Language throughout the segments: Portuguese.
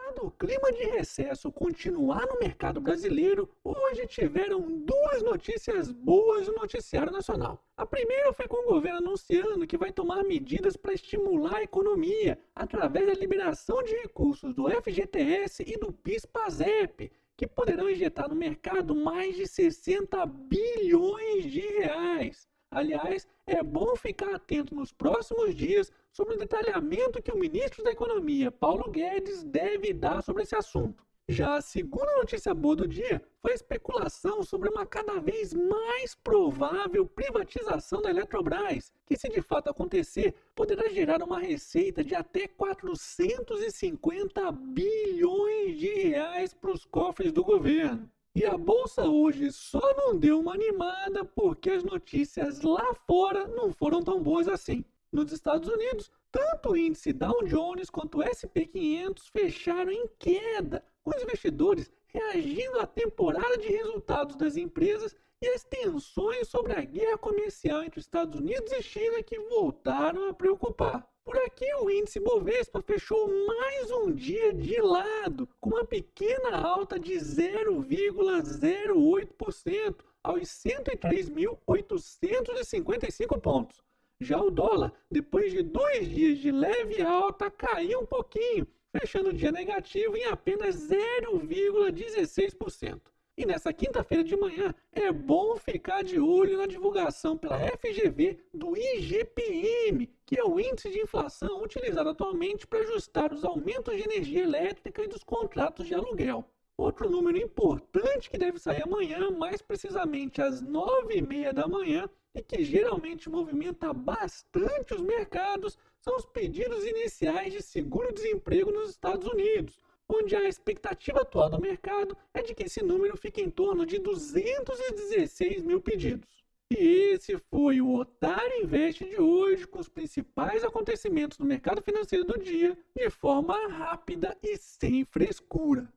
Enquanto o clima de recesso continuar no mercado brasileiro, hoje tiveram duas notícias boas no noticiário nacional. A primeira foi com o governo anunciando que vai tomar medidas para estimular a economia através da liberação de recursos do FGTS e do PIS/PASEP, que poderão injetar no mercado mais de 60 bilhões de reais. Aliás, é bom ficar atento nos próximos dias sobre o detalhamento que o ministro da Economia, Paulo Guedes, deve dar sobre esse assunto. Já a segunda notícia boa do dia foi a especulação sobre uma cada vez mais provável privatização da Eletrobras, que, se de fato acontecer, poderá gerar uma receita de até 450 bilhões de reais para os cofres do governo. E a bolsa hoje só não deu uma animada porque as notícias lá fora não foram tão boas assim. Nos Estados Unidos, tanto o índice Dow Jones quanto o S&P 500 fecharam em queda, com os investidores reagindo à temporada de resultados das empresas e às tensões sobre a guerra comercial entre Estados Unidos e China que voltaram a preocupar. Por aqui, o índice Bovespa fechou mais um dia de lado, uma pequena alta de 0,08% aos 103.855 pontos. Já o dólar, depois de dois dias de leve alta, caiu um pouquinho, fechando o dia negativo em apenas 0,16%. E nessa quinta-feira de manhã é bom ficar de olho na divulgação pela FGV do IGPM, que é o índice de inflação utilizado atualmente para ajustar os aumentos de energia elétrica e dos contratos de aluguel. Outro número importante que deve sair amanhã, mais precisamente às nove e meia da manhã, e que geralmente movimenta bastante os mercados, são os pedidos iniciais de seguro-desemprego nos Estados Unidos onde a expectativa atual do mercado é de que esse número fique em torno de 216 mil pedidos. E esse foi o Otário Invest de hoje, com os principais acontecimentos do mercado financeiro do dia, de forma rápida e sem frescura.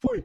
Fui!